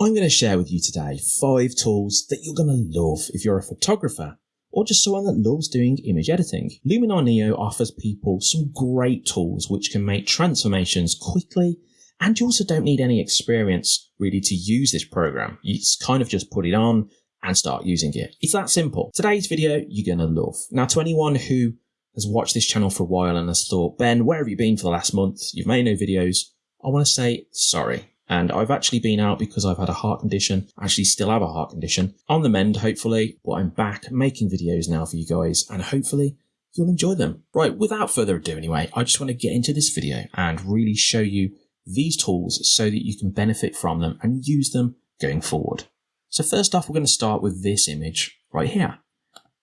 I'm going to share with you today five tools that you're going to love if you're a photographer or just someone that loves doing image editing. Luminar Neo offers people some great tools which can make transformations quickly and you also don't need any experience really to use this program. You just kind of just put it on and start using it. It's that simple. Today's video you're going to love. Now to anyone who has watched this channel for a while and has thought, Ben, where have you been for the last month? You've made no videos. I want to say sorry. And I've actually been out because I've had a heart condition. Actually still have a heart condition. On the mend, hopefully, but I'm back making videos now for you guys and hopefully you'll enjoy them. Right, without further ado anyway, I just want to get into this video and really show you these tools so that you can benefit from them and use them going forward. So first off, we're going to start with this image right here.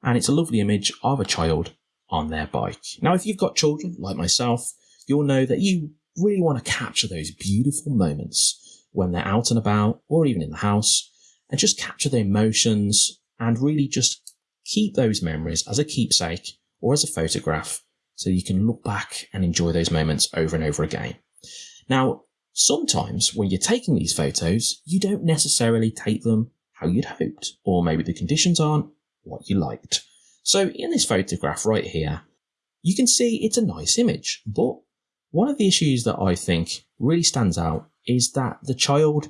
And it's a lovely image of a child on their bike. Now, if you've got children like myself, you'll know that you really want to capture those beautiful moments when they're out and about or even in the house and just capture the emotions and really just keep those memories as a keepsake or as a photograph so you can look back and enjoy those moments over and over again. Now, sometimes when you're taking these photos, you don't necessarily take them how you'd hoped, or maybe the conditions aren't what you liked. So in this photograph right here, you can see it's a nice image, but one of the issues that I think really stands out is that the child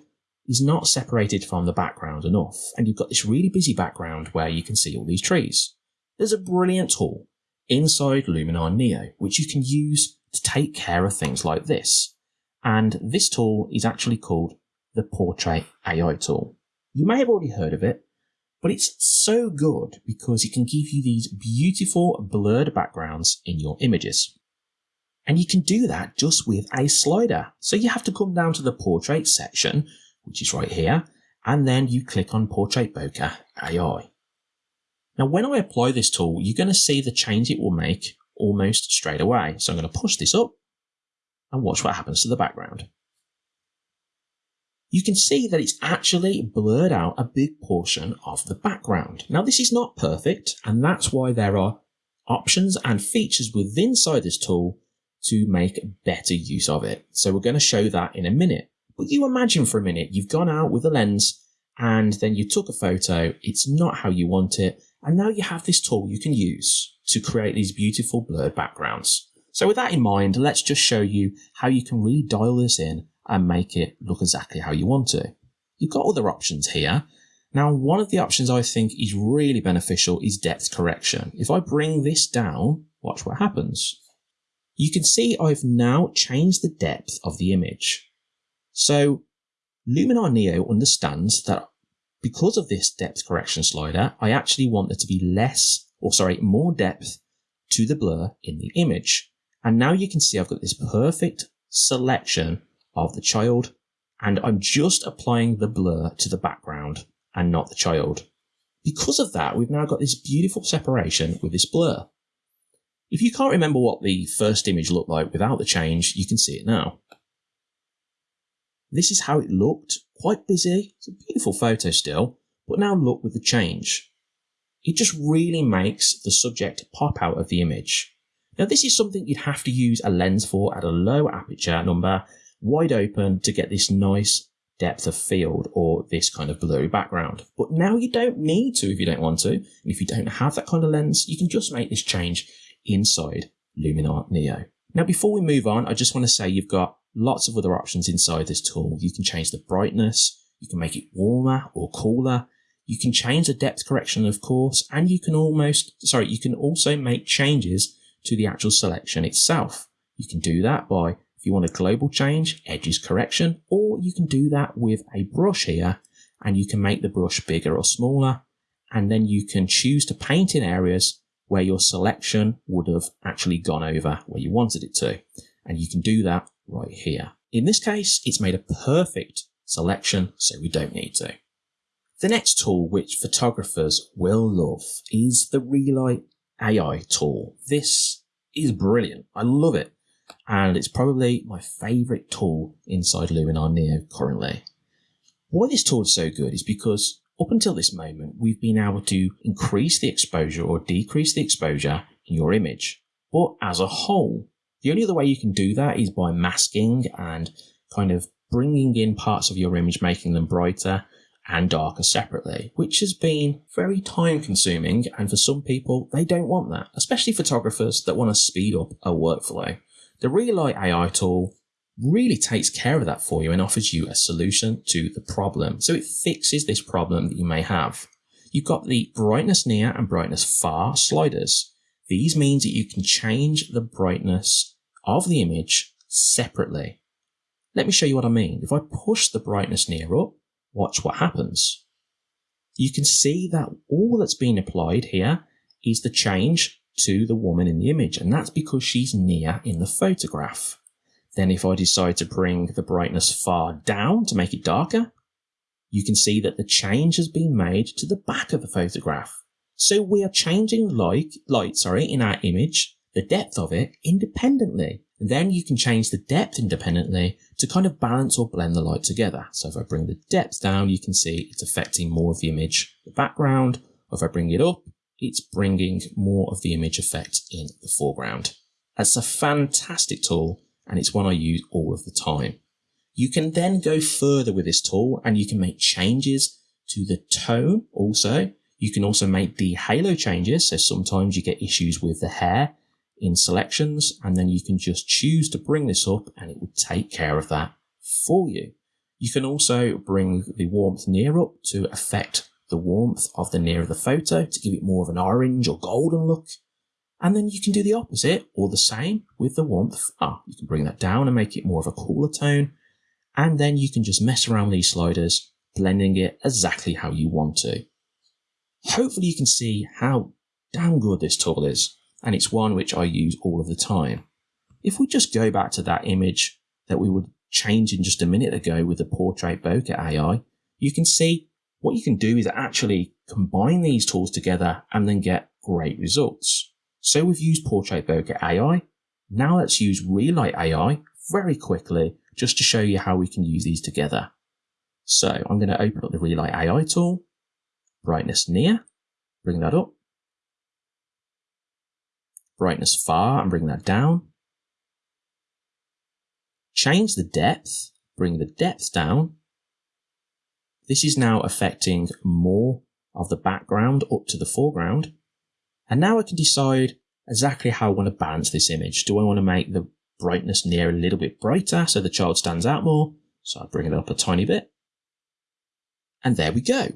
is not separated from the background enough, and you've got this really busy background where you can see all these trees. There's a brilliant tool inside Luminar Neo, which you can use to take care of things like this. And this tool is actually called the Portrait AI tool. You may have already heard of it, but it's so good because it can give you these beautiful blurred backgrounds in your images. And you can do that just with a slider. So you have to come down to the portrait section, which is right here, and then you click on Portrait Bokeh AI. Now, when I apply this tool, you're going to see the change it will make almost straight away. So I'm going to push this up and watch what happens to the background. You can see that it's actually blurred out a big portion of the background. Now, this is not perfect, and that's why there are options and features within inside this tool to make better use of it. So we're going to show that in a minute. But you imagine for a minute, you've gone out with a lens and then you took a photo, it's not how you want it, and now you have this tool you can use to create these beautiful blurred backgrounds. So with that in mind, let's just show you how you can really dial this in and make it look exactly how you want to. You've got other options here. Now, one of the options I think is really beneficial is depth correction. If I bring this down, watch what happens. You can see I've now changed the depth of the image. So Luminar Neo understands that because of this depth correction slider, I actually want there to be less, or sorry, more depth to the blur in the image. And now you can see I've got this perfect selection of the child, and I'm just applying the blur to the background and not the child. Because of that, we've now got this beautiful separation with this blur. If you can't remember what the first image looked like without the change, you can see it now. This is how it looked, quite busy, it's a beautiful photo still, but now look with the change. It just really makes the subject pop out of the image. Now this is something you'd have to use a lens for at a low aperture number, wide open to get this nice depth of field or this kind of blurry background. But now you don't need to if you don't want to. And if you don't have that kind of lens, you can just make this change inside Luminar Neo. Now, before we move on, I just want to say you've got lots of other options inside this tool. You can change the brightness, you can make it warmer or cooler, you can change the depth correction, of course, and you can almost, sorry, you can also make changes to the actual selection itself. You can do that by, if you want a global change, edges correction, or you can do that with a brush here, and you can make the brush bigger or smaller, and then you can choose to paint in areas where your selection would have actually gone over where you wanted it to. And you can do that right here. In this case, it's made a perfect selection, so we don't need to. The next tool which photographers will love is the Relight AI tool. This is brilliant. I love it. And it's probably my favorite tool inside Luminar Neo currently. Why this tool is so good is because up until this moment, we've been able to increase the exposure or decrease the exposure in your image. But as a whole, the only other way you can do that is by masking and kind of bringing in parts of your image, making them brighter and darker separately, which has been very time consuming. And for some people, they don't want that, especially photographers that want to speed up a workflow. The Relight AI tool really takes care of that for you and offers you a solution to the problem. So it fixes this problem that you may have. You've got the brightness near and brightness far sliders. These means that you can change the brightness of the image separately. Let me show you what I mean. If I push the brightness near up, watch what happens. You can see that all that's been applied here is the change to the woman in the image, and that's because she's near in the photograph. Then if I decide to bring the brightness far down to make it darker, you can see that the change has been made to the back of the photograph. So we are changing light, light sorry, in our image, the depth of it independently. And then you can change the depth independently to kind of balance or blend the light together. So if I bring the depth down, you can see it's affecting more of the image, the background. If I bring it up, it's bringing more of the image effect in the foreground. That's a fantastic tool and it's one I use all of the time. You can then go further with this tool and you can make changes to the tone also. You can also make the halo changes. So sometimes you get issues with the hair in selections and then you can just choose to bring this up and it will take care of that for you. You can also bring the warmth near up to affect the warmth of the near of the photo to give it more of an orange or golden look. And then you can do the opposite or the same with the warmth. Ah, you can bring that down and make it more of a cooler tone. And then you can just mess around with these sliders, blending it exactly how you want to. Hopefully you can see how damn good this tool is. And it's one which I use all of the time. If we just go back to that image that we were changing just a minute ago with the portrait bokeh AI, you can see what you can do is actually combine these tools together and then get great results. So we've used Portrait Bokeh AI. Now let's use Relight AI very quickly just to show you how we can use these together. So I'm going to open up the Relight AI tool, brightness near, bring that up, brightness far and bring that down, change the depth, bring the depth down. This is now affecting more of the background up to the foreground. And now I can decide exactly how I want to balance this image. Do I want to make the brightness near a little bit brighter so the child stands out more? So I bring it up a tiny bit. And there we go.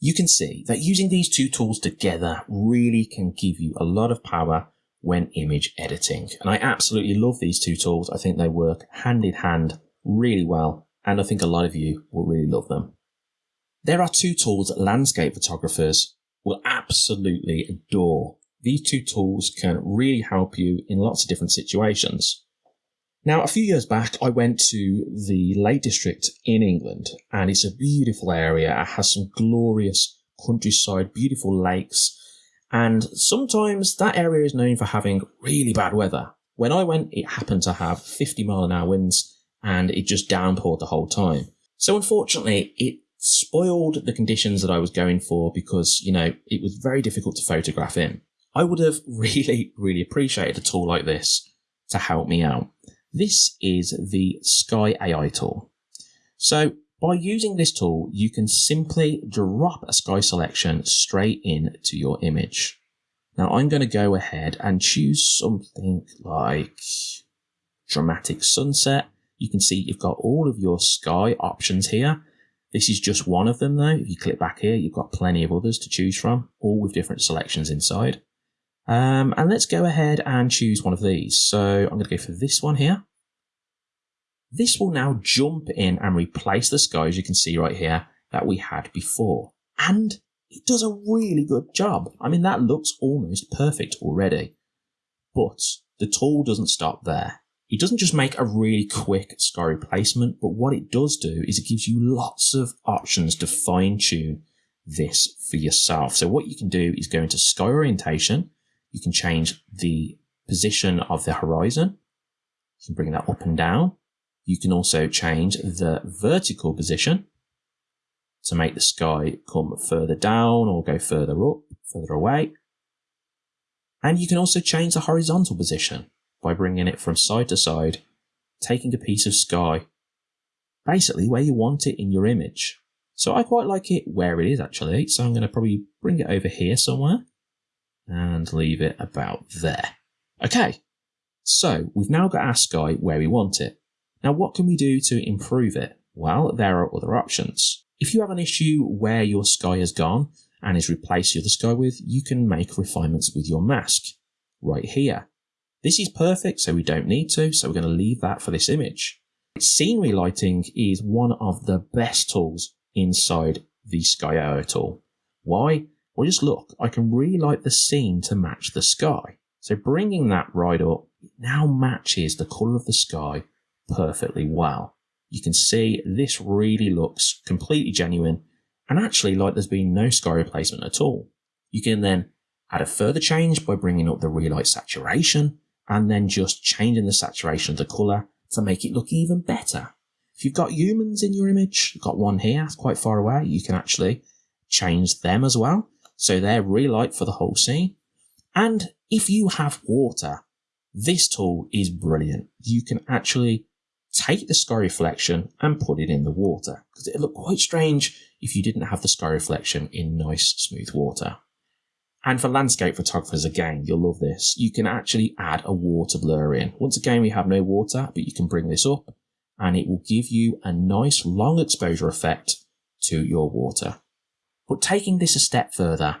You can see that using these two tools together really can give you a lot of power when image editing. And I absolutely love these two tools. I think they work hand in hand really well. And I think a lot of you will really love them. There are two tools that landscape photographers will absolutely adore. These two tools can really help you in lots of different situations. Now, a few years back, I went to the Lake District in England, and it's a beautiful area. It has some glorious countryside, beautiful lakes, and sometimes that area is known for having really bad weather. When I went, it happened to have 50 mile an hour winds, and it just downpoured the whole time. So unfortunately, it spoiled the conditions that I was going for because, you know, it was very difficult to photograph in. I would have really, really appreciated a tool like this to help me out. This is the Sky AI tool. So by using this tool, you can simply drop a sky selection straight into your image. Now I'm going to go ahead and choose something like dramatic sunset. You can see you've got all of your sky options here this is just one of them though. If you click back here, you've got plenty of others to choose from, all with different selections inside. Um, and let's go ahead and choose one of these. So I'm going to go for this one here. This will now jump in and replace the sky, as you can see right here, that we had before. And it does a really good job. I mean, that looks almost perfect already. But the tool doesn't stop there. It doesn't just make a really quick sky replacement, but what it does do is it gives you lots of options to fine tune this for yourself. So what you can do is go into sky orientation. You can change the position of the horizon. You can bring that up and down. You can also change the vertical position to make the sky come further down or go further up, further away. And you can also change the horizontal position by bringing it from side to side, taking a piece of sky basically where you want it in your image. So I quite like it where it is actually. So I'm going to probably bring it over here somewhere and leave it about there. Okay, so we've now got our sky where we want it. Now what can we do to improve it? Well, there are other options. If you have an issue where your sky has gone and is replaced the other sky with, you can make refinements with your mask right here. This is perfect, so we don't need to, so we're going to leave that for this image. Scenery lighting is one of the best tools inside the Sky AI tool. Why? Well, just look, I can relight the scene to match the sky. So bringing that right up, it now matches the colour of the sky perfectly well. You can see this really looks completely genuine and actually like there's been no sky replacement at all. You can then add a further change by bringing up the relight saturation and then just changing the saturation of the colour to make it look even better. If you've got humans in your image, you've got one here, quite far away, you can actually change them as well. So they're relight for the whole scene. And if you have water, this tool is brilliant. You can actually take the sky reflection and put it in the water because it'd look quite strange if you didn't have the sky reflection in nice smooth water. And for landscape photographers, again, you'll love this. You can actually add a water blur in. Once again, we have no water, but you can bring this up and it will give you a nice long exposure effect to your water. But taking this a step further,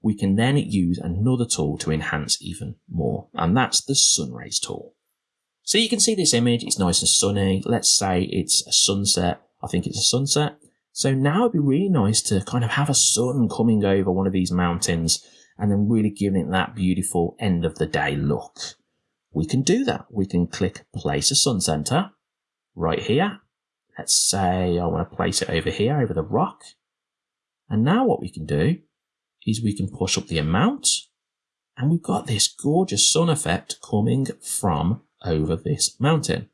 we can then use another tool to enhance even more, and that's the sun rays tool. So you can see this image, it's nice and sunny. Let's say it's a sunset. I think it's a sunset. So now it'd be really nice to kind of have a sun coming over one of these mountains and then really giving it that beautiful end of the day look. We can do that. We can click place a sun center right here. Let's say I want to place it over here, over the rock. And now what we can do is we can push up the amount and we've got this gorgeous sun effect coming from over this mountain.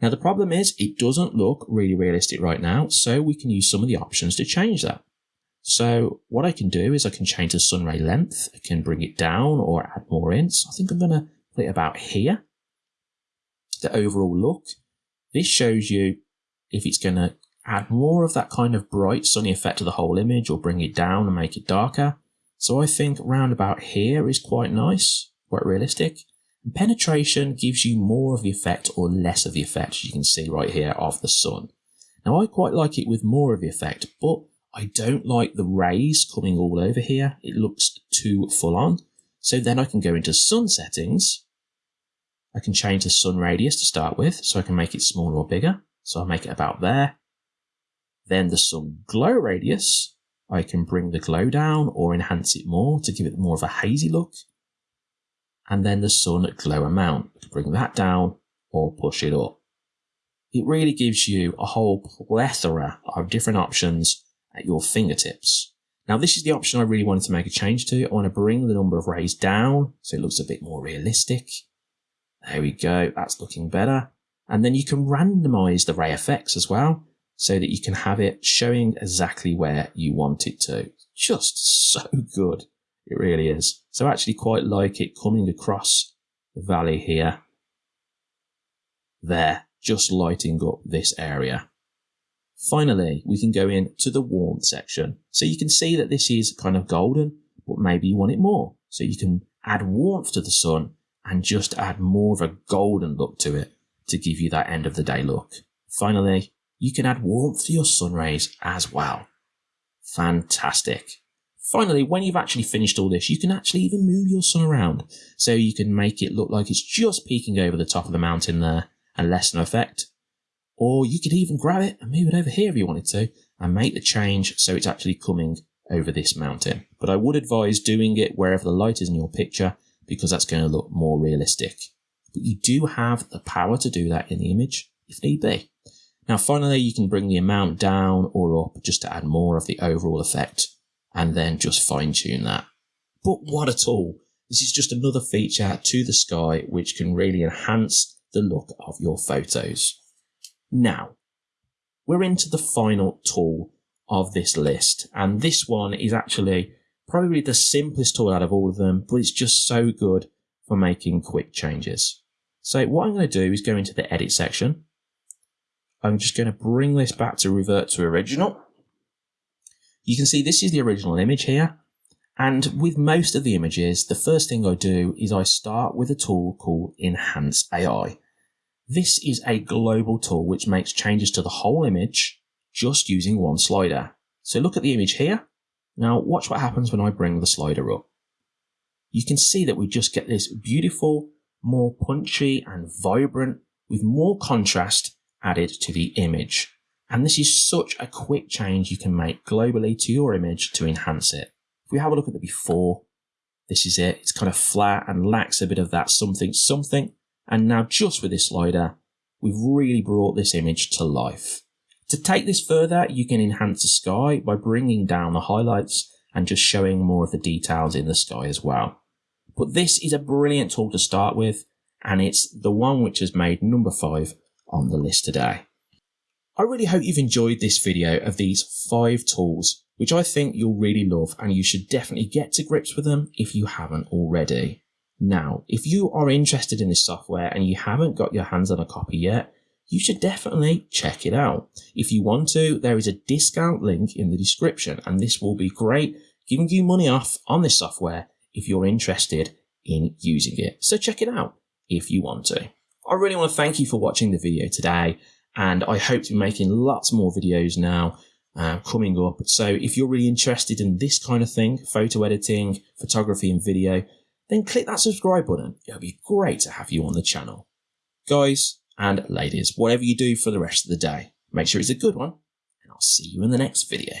Now the problem is it doesn't look really realistic right now, so we can use some of the options to change that. So what I can do is I can change the sun ray length, I can bring it down or add more in. So I think I'm going to put it about here. The overall look. This shows you if it's going to add more of that kind of bright sunny effect to the whole image or bring it down and make it darker. So I think round about here is quite nice, quite realistic. And penetration gives you more of the effect or less of the effect, as you can see right here, of the sun. Now I quite like it with more of the effect, but I don't like the rays coming all over here. It looks too full on. So then I can go into sun settings. I can change the sun radius to start with, so I can make it smaller or bigger. So I'll make it about there. Then the sun glow radius, I can bring the glow down or enhance it more to give it more of a hazy look. And then the sun glow amount, bring that down or push it up. It really gives you a whole plethora of different options at your fingertips. Now this is the option I really wanted to make a change to. I want to bring the number of rays down so it looks a bit more realistic. There we go, that's looking better. And then you can randomize the ray effects as well so that you can have it showing exactly where you want it to. Just so good. It really is. So I actually quite like it coming across the valley here. There, just lighting up this area. Finally, we can go into the warmth section. So you can see that this is kind of golden, but maybe you want it more. So you can add warmth to the sun and just add more of a golden look to it to give you that end of the day look. Finally, you can add warmth to your sun rays as well. Fantastic. Finally, when you've actually finished all this, you can actually even move your sun around. So you can make it look like it's just peeking over the top of the mountain there and lessen effect. Or you could even grab it and move it over here if you wanted to and make the change so it's actually coming over this mountain. But I would advise doing it wherever the light is in your picture because that's going to look more realistic. But you do have the power to do that in the image if need be. Now finally you can bring the amount down or up just to add more of the overall effect and then just fine tune that. But what a tool! This is just another feature to the sky which can really enhance the look of your photos. Now, we're into the final tool of this list and this one is actually probably the simplest tool out of all of them but it's just so good for making quick changes. So what I'm going to do is go into the edit section I'm just going to bring this back to revert to original. You can see this is the original image here. And with most of the images, the first thing I do is I start with a tool called Enhance AI. This is a global tool which makes changes to the whole image just using one slider. So look at the image here. Now watch what happens when I bring the slider up. You can see that we just get this beautiful, more punchy and vibrant with more contrast added to the image. And this is such a quick change you can make globally to your image to enhance it. If we have a look at the before, this is it. It's kind of flat and lacks a bit of that something something. And now just with this slider, we've really brought this image to life. To take this further, you can enhance the sky by bringing down the highlights and just showing more of the details in the sky as well. But this is a brilliant tool to start with, and it's the one which has made number five on the list today. I really hope you've enjoyed this video of these five tools which I think you'll really love and you should definitely get to grips with them if you haven't already. Now, if you are interested in this software and you haven't got your hands on a copy yet, you should definitely check it out. If you want to, there is a discount link in the description and this will be great giving you money off on this software if you're interested in using it. So check it out if you want to. I really want to thank you for watching the video today and I hope to be making lots more videos now uh, coming up. So if you're really interested in this kind of thing, photo editing, photography and video, then click that subscribe button. It'll be great to have you on the channel. Guys and ladies, whatever you do for the rest of the day, make sure it's a good one, and I'll see you in the next video.